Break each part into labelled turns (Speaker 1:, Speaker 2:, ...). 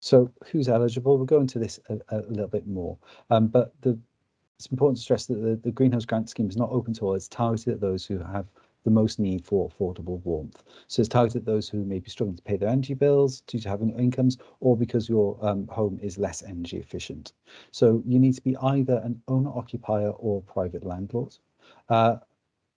Speaker 1: So who's eligible? We'll go into this a, a little bit more, um, but the, it's important to stress that the, the Green Homes Grant scheme is not open to all. It's targeted at those who have the most need for affordable warmth. So it's targeted at those who may be struggling to pay their energy bills due to having incomes or because your um, home is less energy efficient. So you need to be either an owner occupier or private landlord. Uh,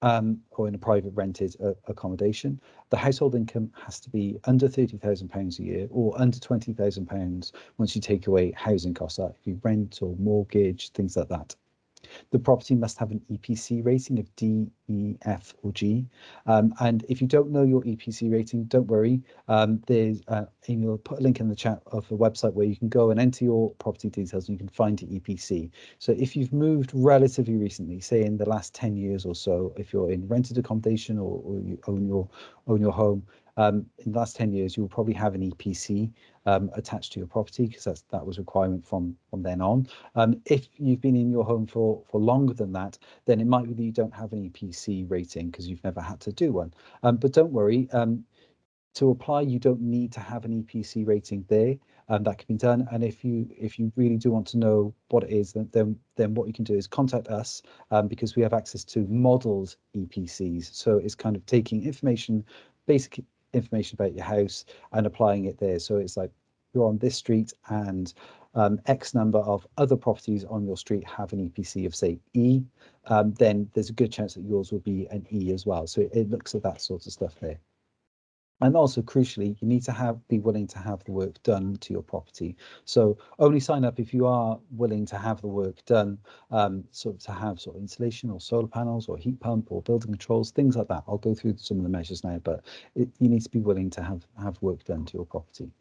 Speaker 1: um, or in a private rented uh, accommodation, the household income has to be under £30,000 a year or under £20,000 once you take away housing costs, like if you rent or mortgage, things like that. The property must have an EPC rating of D, E, F or G. Um, and if you don't know your EPC rating, don't worry. Um, there's uh, Amy will put a link in the chat of a website where you can go and enter your property details and you can find your EPC. So if you've moved relatively recently, say in the last 10 years or so, if you're in rented accommodation or, or you own your own your home, um, in the last 10 years, you'll probably have an EPC um, attached to your property because that was a requirement from from then on. Um, if you've been in your home for for longer than that, then it might be that you don't have an EPC rating because you've never had to do one. Um, but don't worry. Um, to apply, you don't need to have an EPC rating there. Um, that can be done. And if you if you really do want to know what it is, then then, then what you can do is contact us um, because we have access to modeled EPCs. So it's kind of taking information, basic information about your house and applying it there. So it's like you're on this street and um, X number of other properties on your street have an EPC of say E, um, then there's a good chance that yours will be an E as well. So it, it looks at that sort of stuff there. And also crucially, you need to have be willing to have the work done to your property. So only sign up if you are willing to have the work done, um, sort of to have sort of insulation or solar panels or heat pump or building controls, things like that. I'll go through some of the measures now, but it, you need to be willing to have have work done to your property.